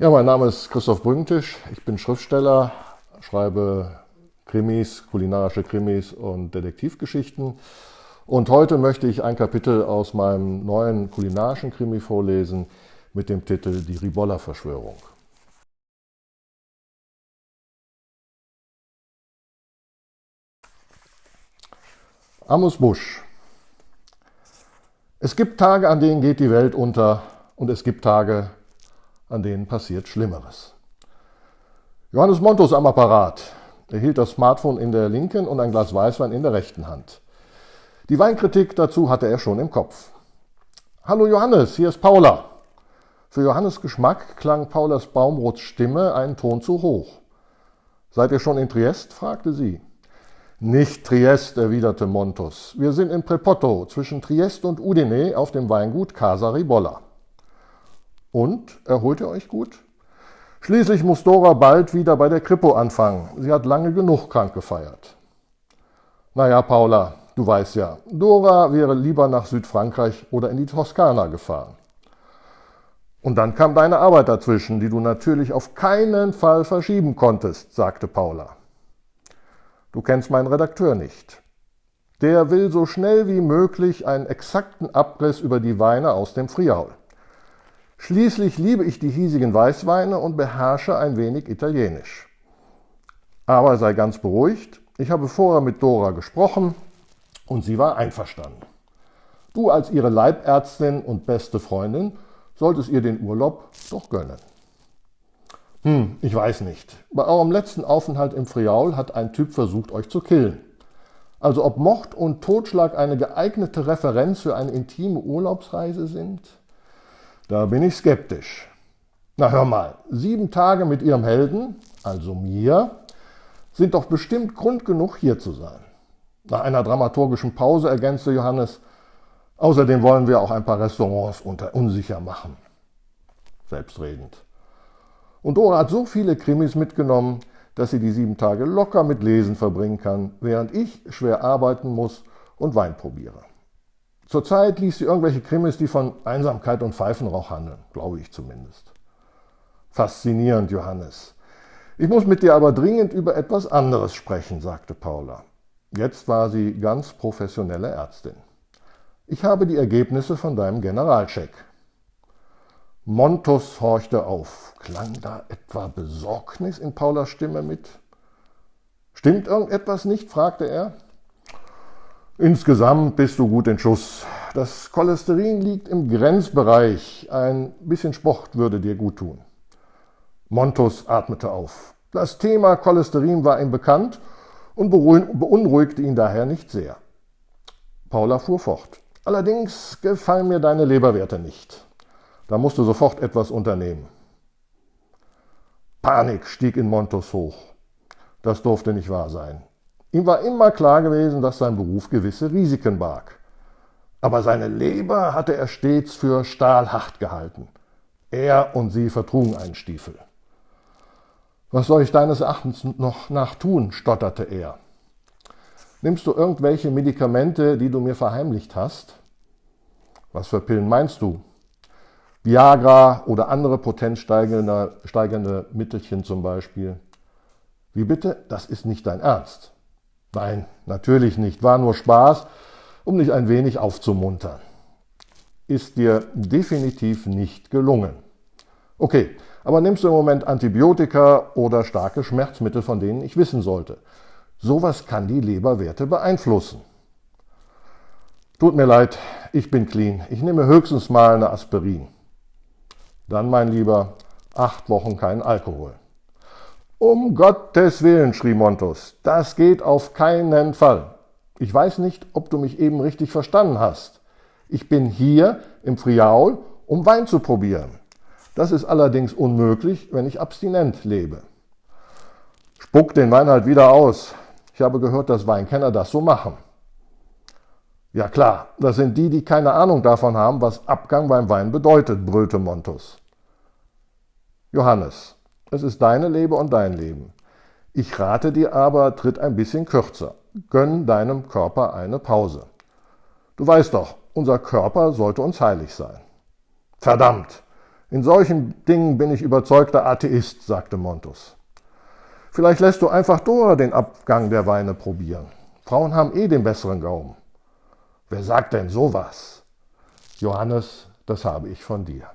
Ja, mein Name ist Christoph Brüngtisch. Ich bin Schriftsteller, schreibe Krimis, kulinarische Krimis und Detektivgeschichten. Und heute möchte ich ein Kapitel aus meinem neuen kulinarischen Krimi vorlesen mit dem Titel Die Ribolla-Verschwörung. Amos Busch. Es gibt Tage, an denen geht die Welt unter und es gibt Tage, an denen passiert Schlimmeres. Johannes Montus am Apparat. Er hielt das Smartphone in der linken und ein Glas Weißwein in der rechten Hand. Die Weinkritik dazu hatte er schon im Kopf. Hallo Johannes, hier ist Paula. Für Johannes Geschmack klang Paulas Baumrots Stimme einen Ton zu hoch. Seid ihr schon in Triest? fragte sie. Nicht Triest, erwiderte Montus. Wir sind in Prepotto, zwischen Triest und Udine, auf dem Weingut Casa Ribolla. Und, erholt ihr euch gut? Schließlich muss Dora bald wieder bei der Kripo anfangen. Sie hat lange genug krank gefeiert. Naja, Paula, du weißt ja, Dora wäre lieber nach Südfrankreich oder in die Toskana gefahren. Und dann kam deine Arbeit dazwischen, die du natürlich auf keinen Fall verschieben konntest, sagte Paula. Du kennst meinen Redakteur nicht. Der will so schnell wie möglich einen exakten Abriss über die Weine aus dem Friaul. Schließlich liebe ich die hiesigen Weißweine und beherrsche ein wenig Italienisch. Aber sei ganz beruhigt, ich habe vorher mit Dora gesprochen und sie war einverstanden. Du als ihre Leibärztin und beste Freundin solltest ihr den Urlaub doch gönnen. Hm, ich weiß nicht. Bei eurem letzten Aufenthalt im Friaul hat ein Typ versucht, euch zu killen. Also ob Mord und Totschlag eine geeignete Referenz für eine intime Urlaubsreise sind? Da bin ich skeptisch. Na hör mal, sieben Tage mit Ihrem Helden, also mir, sind doch bestimmt Grund genug, hier zu sein. Nach einer dramaturgischen Pause ergänzte Johannes, außerdem wollen wir auch ein paar Restaurants unter unsicher machen. Selbstredend. Und Dora hat so viele Krimis mitgenommen, dass sie die sieben Tage locker mit Lesen verbringen kann, während ich schwer arbeiten muss und Wein probiere. Zurzeit liest sie irgendwelche Krimis, die von Einsamkeit und Pfeifenrauch handeln, glaube ich zumindest. Faszinierend, Johannes. Ich muss mit dir aber dringend über etwas anderes sprechen, sagte Paula. Jetzt war sie ganz professionelle Ärztin. Ich habe die Ergebnisse von deinem Generalcheck. Montus horchte auf. Klang da etwa Besorgnis in Paulas Stimme mit? Stimmt irgendetwas nicht? fragte er. Insgesamt bist du gut in Schuss. Das Cholesterin liegt im Grenzbereich. Ein bisschen Sport würde dir gut tun. Montus atmete auf. Das Thema Cholesterin war ihm bekannt und beunruhigte ihn daher nicht sehr. Paula fuhr fort. Allerdings gefallen mir deine Leberwerte nicht. Da musst du sofort etwas unternehmen. Panik stieg in Montus hoch. Das durfte nicht wahr sein. Ihm war immer klar gewesen, dass sein Beruf gewisse Risiken barg. Aber seine Leber hatte er stets für stahlhart gehalten. Er und sie vertrugen einen Stiefel. Was soll ich deines Erachtens noch nachtun? stotterte er. Nimmst du irgendwelche Medikamente, die du mir verheimlicht hast? Was für Pillen meinst du? Viagra oder andere potenzsteigernde Mittelchen zum Beispiel. Wie bitte? Das ist nicht dein Ernst. Nein, natürlich nicht. War nur Spaß, um dich ein wenig aufzumuntern. Ist dir definitiv nicht gelungen. Okay, aber nimmst du im Moment Antibiotika oder starke Schmerzmittel, von denen ich wissen sollte? Sowas kann die Leberwerte beeinflussen. Tut mir leid, ich bin clean. Ich nehme höchstens mal eine Aspirin. Dann, mein Lieber, acht Wochen kein Alkohol. Um Gottes Willen, schrie Montus, das geht auf keinen Fall. Ich weiß nicht, ob du mich eben richtig verstanden hast. Ich bin hier im Friaul, um Wein zu probieren. Das ist allerdings unmöglich, wenn ich abstinent lebe. Spuck den Wein halt wieder aus. Ich habe gehört, dass Weinkenner das so machen. Ja klar, das sind die, die keine Ahnung davon haben, was Abgang beim Wein bedeutet, brüllte Montus. Johannes, es ist deine Leber und dein Leben. Ich rate dir aber, tritt ein bisschen kürzer. Gönn deinem Körper eine Pause. Du weißt doch, unser Körper sollte uns heilig sein. Verdammt! In solchen Dingen bin ich überzeugter Atheist, sagte Montus. Vielleicht lässt du einfach Dora den Abgang der Weine probieren. Frauen haben eh den besseren Gaumen. Wer sagt denn sowas? Johannes, das habe ich von dir.